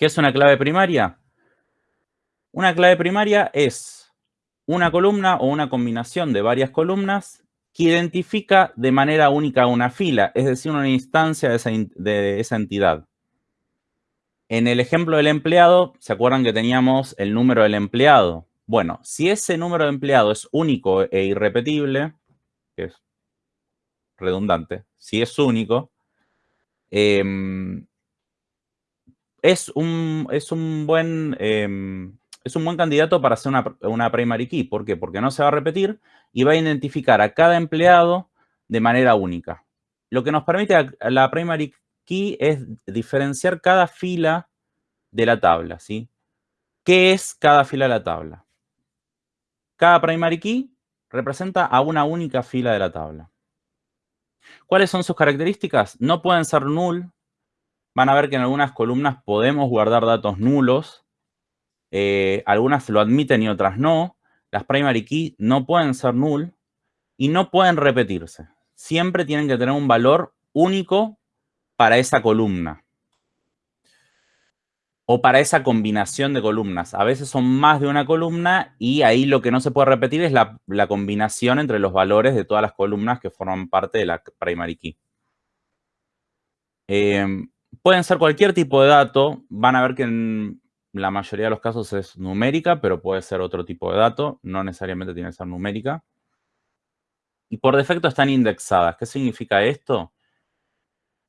¿Qué es una clave primaria? Una clave primaria es una columna o una combinación de varias columnas que identifica de manera única una fila, es decir, una instancia de esa, entidad. En el ejemplo del empleado, ¿se acuerdan que teníamos el número del empleado? Bueno, si ese número de empleado es único e irrepetible, que es redundante, si es único, em, es, un, es, un buen, em, es un buen candidato para hacer una, una primary key. ¿Por qué? Porque no se va a repetir y va a identificar a cada empleado de manera única. Lo que nos permite la primary key es diferenciar cada fila de la tabla, ¿sí? ¿Qué es cada fila de la tabla? Cada primary key representa a una única fila de la tabla. ¿Cuáles son sus características? No pueden ser null. Van a ver que en algunas columnas podemos guardar datos nulos. Eh, algunas lo admiten y otras no. Las primary key no pueden ser null y no pueden repetirse. Siempre tienen que tener un valor único para esa columna o para esa combinación de columnas. A veces son más de una columna y ahí lo que no se puede repetir es la, combinación entre los valores de todas las columnas que forman parte de la primary key. Em, pueden ser cualquier tipo de dato. Van a ver que en la mayoría de los casos es numérica, pero puede ser otro tipo de dato. No necesariamente tiene que ser numérica. Y por defecto están indexadas. ¿Qué significa esto?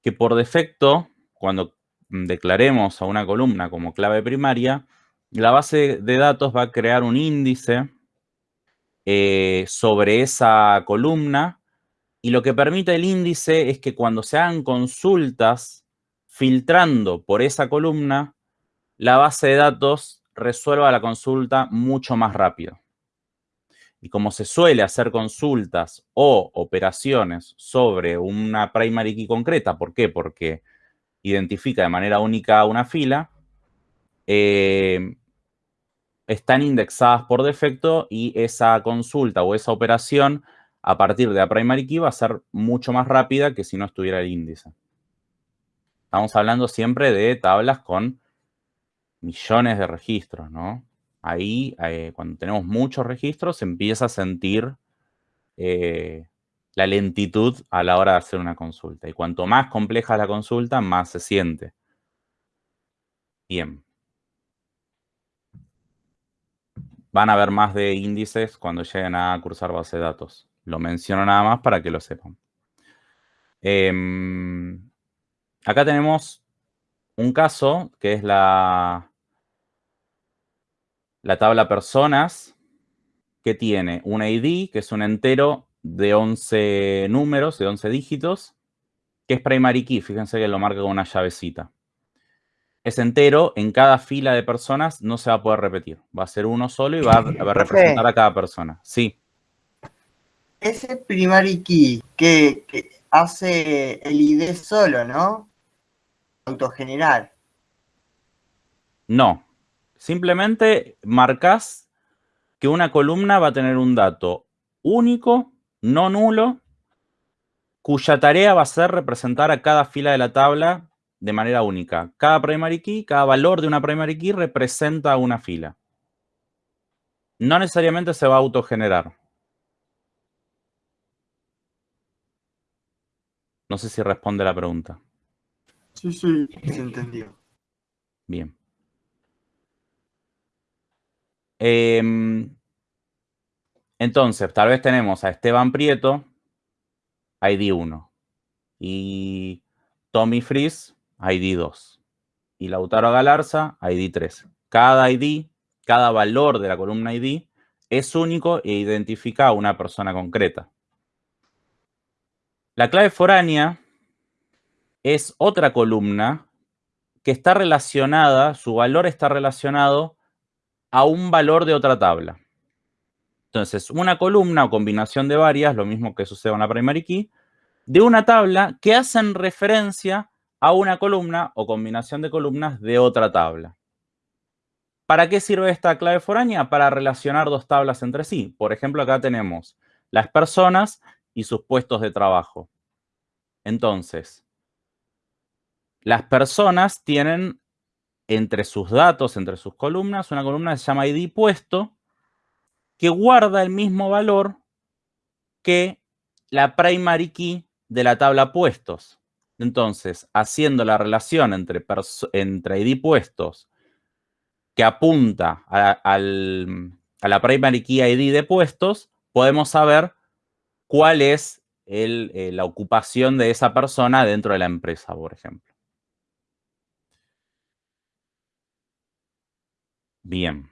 Que por defecto, cuando declaremos a una columna como clave primaria, la base de datos va a crear un índice eh, sobre esa columna y lo que permite el índice es que cuando se hagan consultas filtrando por esa columna, la base de datos resuelva la consulta mucho más rápido. Y como se suele hacer consultas o operaciones sobre una primary key concreta, ¿por qué? Porque identifica de manera única una fila, eh, están indexadas por defecto y esa consulta o esa operación a partir de la primary key va a ser mucho más rápida que si no estuviera el índice. Estamos hablando siempre de tablas con millones de registros, ¿no? Ahí, eh, cuando tenemos muchos registros, se empieza a sentir eh, la lentitud a la hora de hacer una consulta. Y cuanto más compleja la consulta, más se siente. Bien. Van a ver más de índices cuando lleguen a cursar base de datos. Lo menciono nada más para que lo sepan. Em, acá tenemos un caso que es la, la tabla personas que tiene un ID, que es un entero de 11 números, de 11 dígitos, que es primary key. Fíjense que lo marca con una llavecita. Es entero, en cada fila de personas no se va a poder repetir. Va a ser uno solo y va a, representar a cada persona. Sí. Ese primary key que, hace el ID solo, ¿no? Autogenerar. No. Simplemente marcas que una columna va a tener un dato único no nulo, cuya tarea va a ser representar a cada fila de la tabla de manera única. Cada primary key, cada valor de una primary key representa una fila. No necesariamente se va a autogenerar. No sé si responde la pregunta. Sí, sí, se entendió. Bien. Eh, entonces, tal vez tenemos a Esteban Prieto, ID 1. Y Tommy Fries, ID 2. Y Lautaro Galarza, ID 3. Cada ID, cada valor de la columna ID es único e identifica a una persona concreta. La clave foránea es otra columna que está relacionada, su valor está relacionado a un valor de otra tabla. Entonces, una columna o combinación de varias, lo mismo que sucede en la primary key, de una tabla que hacen referencia a una columna o combinación de columnas de otra tabla. ¿Para qué sirve esta clave foránea? Para relacionar dos tablas entre sí. Por ejemplo, acá tenemos las personas y sus puestos de trabajo. Entonces, las personas tienen entre sus datos, entre sus columnas, una columna que se llama id puesto, que guarda el mismo valor que la primary key de la tabla puestos. Entonces, haciendo la relación entre, id puestos que apunta a, la primary key ID de puestos, podemos saber cuál es eh, la ocupación de esa persona dentro de la empresa, por ejemplo. Bien.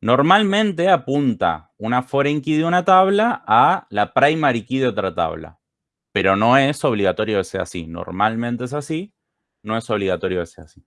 Normalmente apunta una foreign key de una tabla a la primary key de otra tabla. Pero no es obligatorio que sea así. Normalmente es así, no es obligatorio que sea así.